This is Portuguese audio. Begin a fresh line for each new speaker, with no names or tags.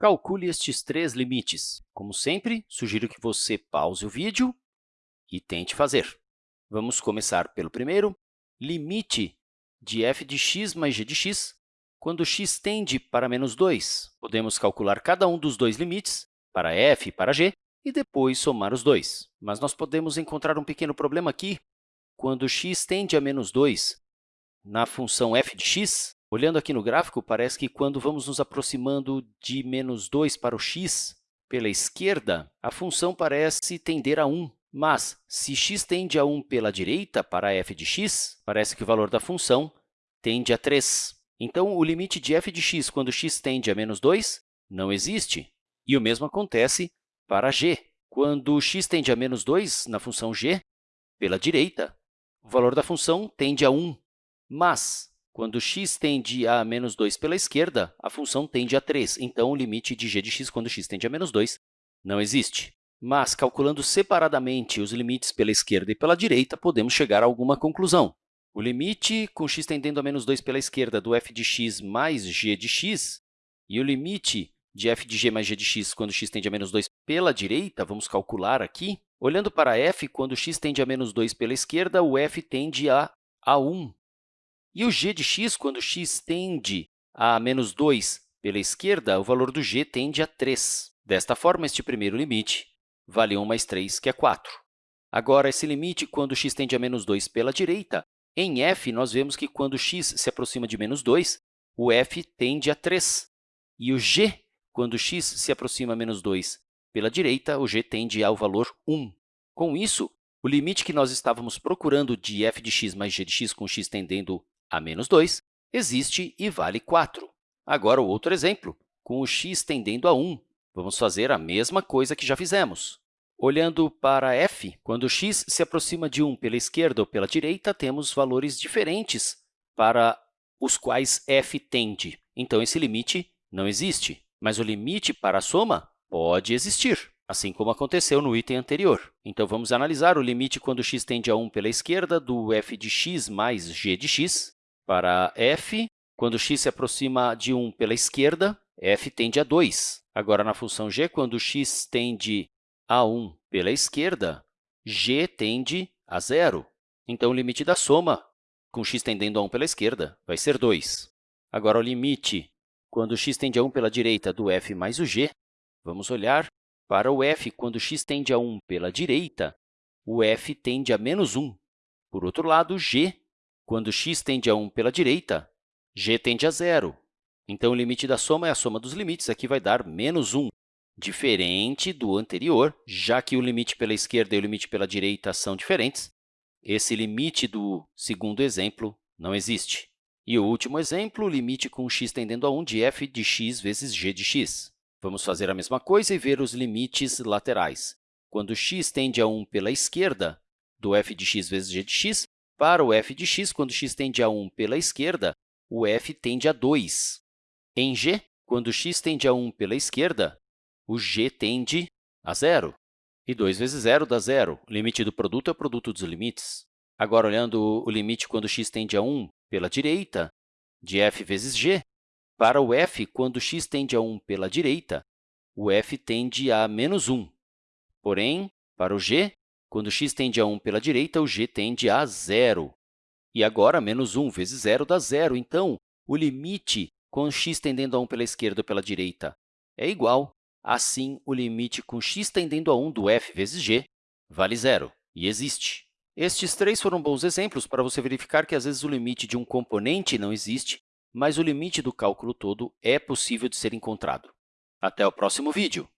Calcule estes três limites. Como sempre, sugiro que você pause o vídeo e tente fazer. Vamos começar pelo primeiro, limite de f de x mais g de x quando x tende para menos 2. Podemos calcular cada um dos dois limites, para f e para g, e depois somar os dois. Mas nós podemos encontrar um pequeno problema aqui. Quando x tende a menos 2, na função f de x, olhando aqui no gráfico, parece que quando vamos nos aproximando de menos 2 para o x pela esquerda, a função parece tender a 1. Mas, se x tende a 1 pela direita, para f de x, parece que o valor da função tende a 3. Então, o limite de f de x quando x tende a menos 2 não existe. E o mesmo acontece para g. Quando x tende a menos 2 na função g, pela direita, o valor da função tende a 1. Mas, quando x tende a menos 2 pela esquerda, a função tende a 3. Então, o limite de g de x quando x tende a menos 2 não existe. Mas, calculando separadamente os limites pela esquerda e pela direita, podemos chegar a alguma conclusão. O limite com x tendendo a menos 2 pela esquerda do f de x mais g de x e o limite de f de g mais g de x quando x tende a menos 2 pela direita, vamos calcular aqui. Olhando para f, quando x tende a menos 2 pela esquerda, o f tende a, a 1. E o g de x, quando x tende a menos 2 pela esquerda, o valor do g tende a 3. Desta forma, este primeiro limite vale 1 mais 3, que é 4. Agora, esse limite, quando x tende a menos 2 pela direita, em f, nós vemos que quando x se aproxima de menos 2, o f tende a 3. E o g, quando x se aproxima a menos 2 pela direita, o g tende ao valor 1. Com isso, o limite que nós estávamos procurando de f de x mais g de x com x tendendo a menos 2 existe e vale 4. Agora, o outro exemplo, com o x tendendo a 1. Vamos fazer a mesma coisa que já fizemos. Olhando para f, quando x se aproxima de 1 pela esquerda ou pela direita, temos valores diferentes para os quais f tende. Então, esse limite não existe, mas o limite para a soma pode existir, assim como aconteceu no item anterior. Então, vamos analisar o limite quando x tende a 1 pela esquerda do f de x mais g de x. Para f, quando x se aproxima de 1 pela esquerda, f tende a 2. Agora, na função g, quando x tende a 1 pela esquerda, g tende a zero. Então, o limite da soma, com x tendendo a 1 pela esquerda, vai ser 2. Agora, o limite, quando x tende a 1 pela direita, do f mais o g, vamos olhar para o f, quando x tende a 1 pela direita, o f tende a menos 1. Por outro lado, g, quando x tende a 1 pela direita, g tende a zero. Então, o limite da soma é a soma dos limites, aqui vai dar menos 1 diferente do anterior, já que o limite pela esquerda e o limite pela direita são diferentes, esse limite do segundo exemplo não existe. E o último exemplo, o limite com x tendendo a 1 de f de x vezes g de x. Vamos fazer a mesma coisa e ver os limites laterais. Quando x tende a 1 pela esquerda, do f de x vezes g de x, para o f de x, quando x tende a 1 pela esquerda, o f tende a 2. Em g, quando x tende a 1 pela esquerda, o g tende a zero. E 2 vezes zero dá zero. O limite do produto é o produto dos limites. Agora, olhando o limite quando x tende a 1 pela direita, de f vezes g, para o f, quando x tende a 1 pela direita, o f tende a menos 1. Porém, para o g, quando x tende a 1 pela direita, o g tende a zero. E agora, menos 1 vezes zero dá zero. Então, o limite com x tendendo a 1 pela esquerda ou pela direita é igual Assim, o limite com x tendendo a 1 do f vezes g vale zero e existe. Estes três foram bons exemplos para você verificar que, às vezes, o limite de um componente não existe, mas o limite do cálculo todo é possível de ser encontrado. Até o próximo vídeo!